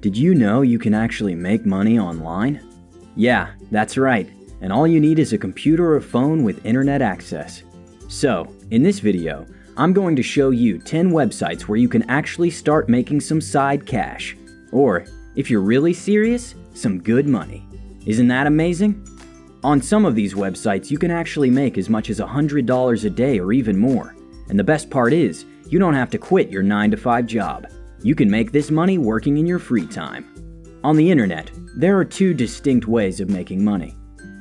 Did you know you can actually make money online? Yeah, that's right, and all you need is a computer or phone with internet access. So, in this video, I'm going to show you 10 websites where you can actually start making some side cash. Or, if you're really serious, some good money. Isn't that amazing? On some of these websites, you can actually make as much as $100 a day or even more. And the best part is, you don't have to quit your 9 to 5 job. You can make this money working in your free time. On the internet, there are two distinct ways of making money.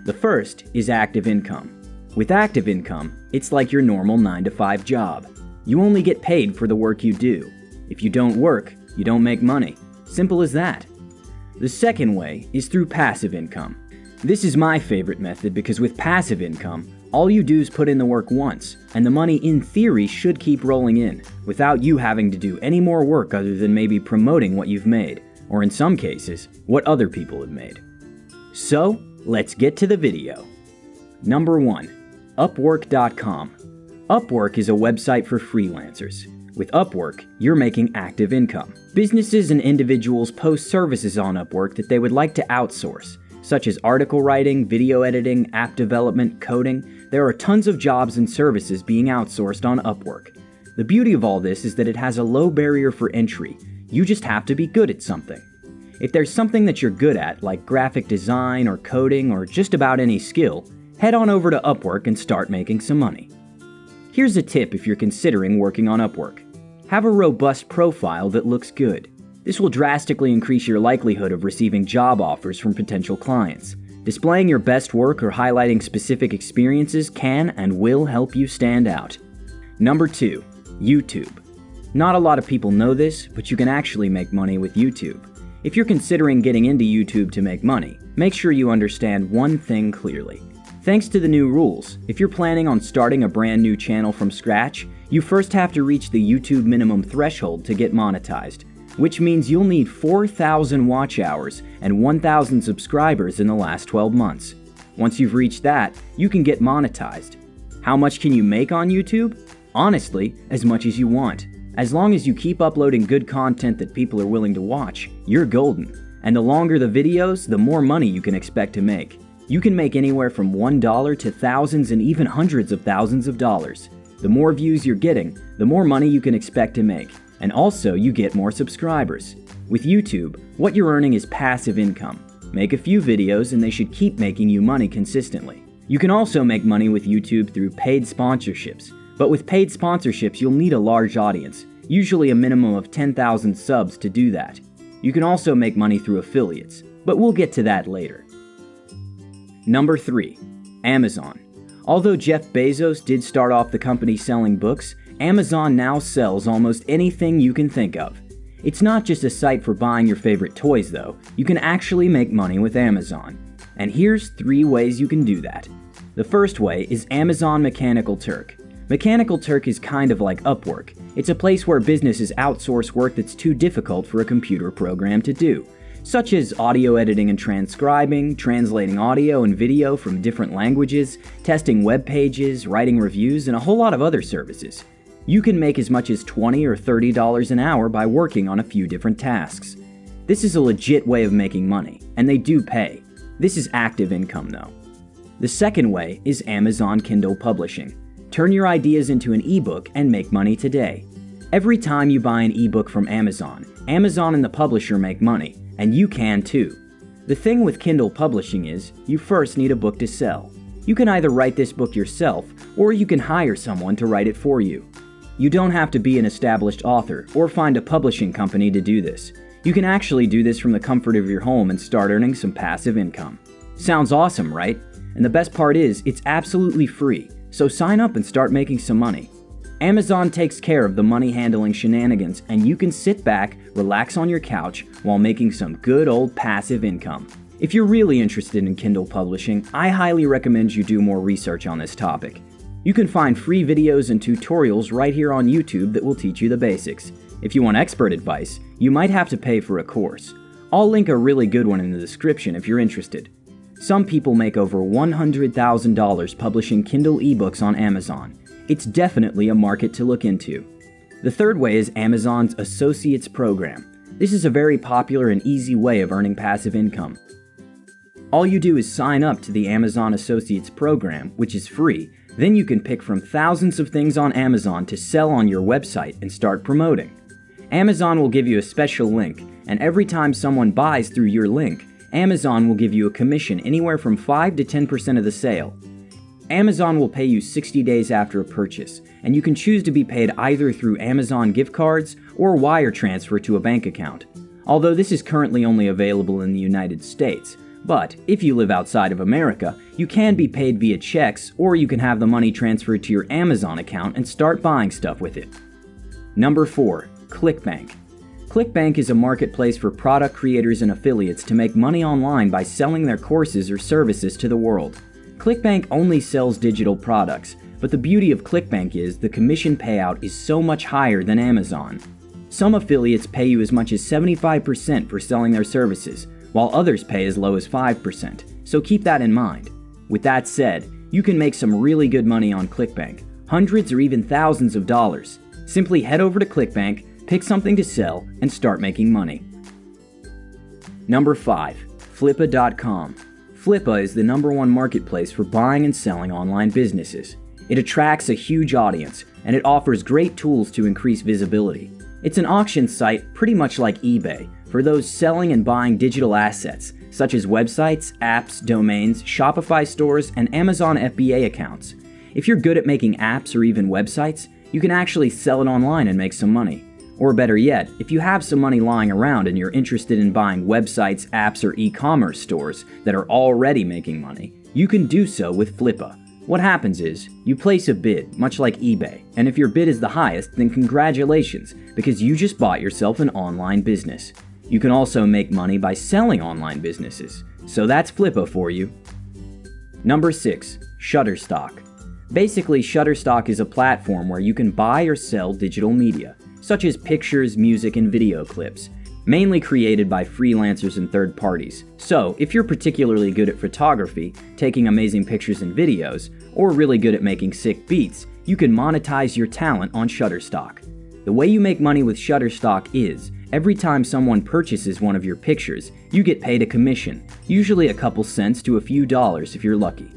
The first is active income. With active income, it's like your normal 9 to 5 job. You only get paid for the work you do. If you don't work, you don't make money. Simple as that. The second way is through passive income. This is my favorite method because with passive income, all you do is put in the work once, and the money in theory should keep rolling in, without you having to do any more work other than maybe promoting what you've made, or in some cases, what other people have made. So, let's get to the video. Number 1. Upwork.com. Upwork is a website for freelancers. With Upwork, you're making active income. Businesses and individuals post services on Upwork that they would like to outsource, such as article writing, video editing, app development, coding, there are tons of jobs and services being outsourced on Upwork. The beauty of all this is that it has a low barrier for entry. You just have to be good at something. If there's something that you're good at, like graphic design or coding or just about any skill, head on over to Upwork and start making some money. Here's a tip if you're considering working on Upwork. Have a robust profile that looks good. This will drastically increase your likelihood of receiving job offers from potential clients. Displaying your best work or highlighting specific experiences can and will help you stand out. Number 2. YouTube. Not a lot of people know this, but you can actually make money with YouTube. If you're considering getting into YouTube to make money, make sure you understand one thing clearly. Thanks to the new rules, if you're planning on starting a brand new channel from scratch, you first have to reach the YouTube minimum threshold to get monetized which means you'll need 4,000 watch hours and 1,000 subscribers in the last 12 months. Once you've reached that, you can get monetized. How much can you make on YouTube? Honestly, as much as you want. As long as you keep uploading good content that people are willing to watch, you're golden. And the longer the videos, the more money you can expect to make. You can make anywhere from $1 to thousands and even hundreds of thousands of dollars. The more views you're getting, the more money you can expect to make and also you get more subscribers. With YouTube, what you're earning is passive income. Make a few videos and they should keep making you money consistently. You can also make money with YouTube through paid sponsorships, but with paid sponsorships you'll need a large audience, usually a minimum of 10,000 subs to do that. You can also make money through affiliates, but we'll get to that later. Number 3. Amazon. Although Jeff Bezos did start off the company selling books, Amazon now sells almost anything you can think of. It's not just a site for buying your favorite toys though, you can actually make money with Amazon. And here's three ways you can do that. The first way is Amazon Mechanical Turk. Mechanical Turk is kind of like Upwork. It's a place where businesses outsource work that's too difficult for a computer program to do, such as audio editing and transcribing, translating audio and video from different languages, testing web pages, writing reviews, and a whole lot of other services. You can make as much as 20 or $30 an hour by working on a few different tasks. This is a legit way of making money, and they do pay. This is active income though. The second way is Amazon Kindle Publishing. Turn your ideas into an ebook and make money today. Every time you buy an ebook from Amazon, Amazon and the publisher make money, and you can too. The thing with Kindle Publishing is, you first need a book to sell. You can either write this book yourself, or you can hire someone to write it for you. You don't have to be an established author or find a publishing company to do this. You can actually do this from the comfort of your home and start earning some passive income. Sounds awesome, right? And the best part is, it's absolutely free, so sign up and start making some money. Amazon takes care of the money handling shenanigans, and you can sit back, relax on your couch, while making some good old passive income. If you're really interested in Kindle publishing, I highly recommend you do more research on this topic. You can find free videos and tutorials right here on YouTube that will teach you the basics. If you want expert advice, you might have to pay for a course. I'll link a really good one in the description if you're interested. Some people make over $100,000 publishing Kindle ebooks on Amazon. It's definitely a market to look into. The third way is Amazon's Associates Program. This is a very popular and easy way of earning passive income. All you do is sign up to the Amazon Associates program, which is free. Then you can pick from thousands of things on Amazon to sell on your website and start promoting. Amazon will give you a special link, and every time someone buys through your link, Amazon will give you a commission anywhere from 5 to 10% of the sale. Amazon will pay you 60 days after a purchase, and you can choose to be paid either through Amazon gift cards or wire transfer to a bank account. Although this is currently only available in the United States, but if you live outside of America, you can be paid via checks or you can have the money transferred to your Amazon account and start buying stuff with it. Number 4. ClickBank. ClickBank is a marketplace for product creators and affiliates to make money online by selling their courses or services to the world. ClickBank only sells digital products, but the beauty of ClickBank is the commission payout is so much higher than Amazon. Some affiliates pay you as much as 75% for selling their services, while others pay as low as 5%, so keep that in mind. With that said, you can make some really good money on ClickBank, hundreds or even thousands of dollars. Simply head over to ClickBank, pick something to sell, and start making money. Number 5. Flippa.com. Flippa is the number one marketplace for buying and selling online businesses. It attracts a huge audience, and it offers great tools to increase visibility. It's an auction site pretty much like eBay for those selling and buying digital assets, such as websites, apps, domains, Shopify stores, and Amazon FBA accounts. If you're good at making apps or even websites, you can actually sell it online and make some money. Or better yet, if you have some money lying around and you're interested in buying websites, apps, or e commerce stores that are already making money, you can do so with Flippa. What happens is, you place a bid, much like eBay, and if your bid is the highest, then congratulations, because you just bought yourself an online business. You can also make money by selling online businesses, so that's Flippa for you. Number 6. Shutterstock. Basically, Shutterstock is a platform where you can buy or sell digital media such as pictures, music, and video clips, mainly created by freelancers and third parties. So, if you're particularly good at photography, taking amazing pictures and videos, or really good at making sick beats, you can monetize your talent on Shutterstock. The way you make money with Shutterstock is, every time someone purchases one of your pictures, you get paid a commission, usually a couple cents to a few dollars if you're lucky.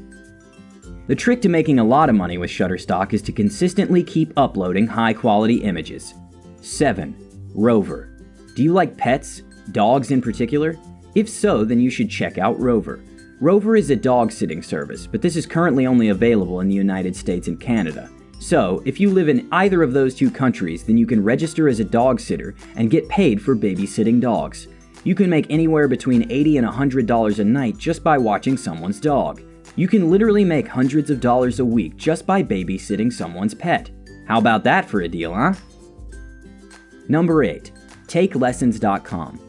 The trick to making a lot of money with Shutterstock is to consistently keep uploading high quality images. 7. Rover. Do you like pets? Dogs in particular? If so, then you should check out Rover. Rover is a dog sitting service, but this is currently only available in the United States and Canada. So, if you live in either of those two countries, then you can register as a dog sitter and get paid for babysitting dogs. You can make anywhere between 80 and $100 a night just by watching someone's dog. You can literally make hundreds of dollars a week just by babysitting someone's pet. How about that for a deal, huh? Number 8. TakeLessons.com.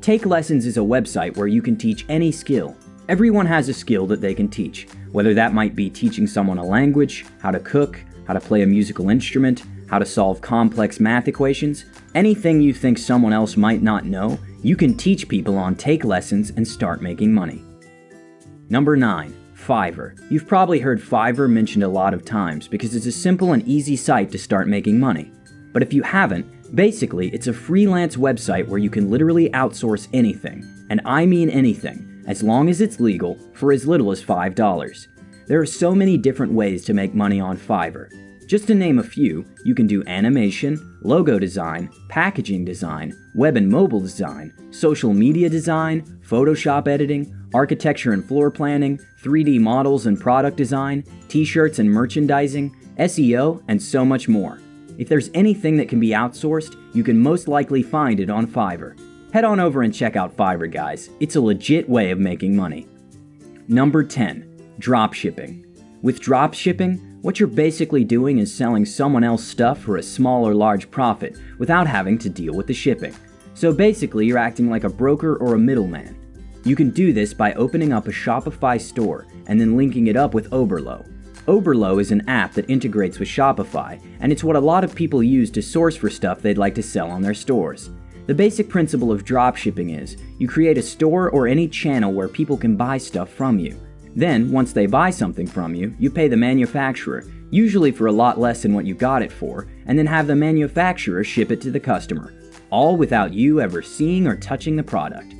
Take Lessons is a website where you can teach any skill. Everyone has a skill that they can teach, whether that might be teaching someone a language, how to cook, how to play a musical instrument, how to solve complex math equations, anything you think someone else might not know, you can teach people on Take Lessons and start making money. Number 9. Fiverr. You've probably heard Fiverr mentioned a lot of times because it's a simple and easy site to start making money. But if you haven't, Basically, it's a freelance website where you can literally outsource anything, and I mean anything, as long as it's legal, for as little as $5. There are so many different ways to make money on Fiverr. Just to name a few, you can do animation, logo design, packaging design, web and mobile design, social media design, Photoshop editing, architecture and floor planning, 3D models and product design, t-shirts and merchandising, SEO, and so much more. If there's anything that can be outsourced, you can most likely find it on Fiverr. Head on over and check out Fiverr, guys. It's a legit way of making money. Number 10. Dropshipping. With dropshipping, what you're basically doing is selling someone else stuff for a small or large profit without having to deal with the shipping. So basically, you're acting like a broker or a middleman. You can do this by opening up a Shopify store and then linking it up with Oberlo. Oberlo is an app that integrates with Shopify, and it's what a lot of people use to source for stuff they'd like to sell on their stores. The basic principle of dropshipping is you create a store or any channel where people can buy stuff from you. Then, once they buy something from you, you pay the manufacturer, usually for a lot less than what you got it for, and then have the manufacturer ship it to the customer. all without you ever seeing or touching the product.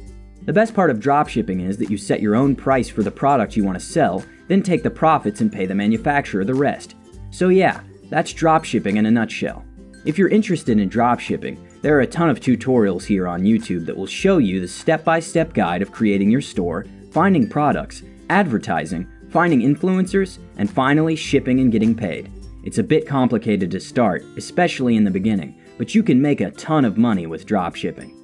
The best part of dropshipping is that you set your own price for the product you want to sell, then take the profits and pay the manufacturer the rest. So yeah, that's dropshipping in a nutshell. If you're interested in dropshipping, there are a ton of tutorials here on YouTube that will show you the step-by-step -step guide of creating your store, finding products, advertising, finding influencers, and finally shipping and getting paid. It's a bit complicated to start, especially in the beginning, but you can make a ton of money with dropshipping.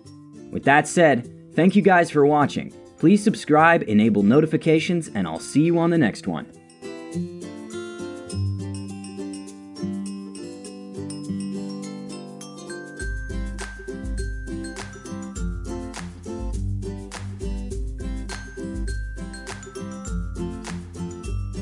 With that said, thank you guys for watching. Please subscribe, enable notifications, and I'll see you on the next one.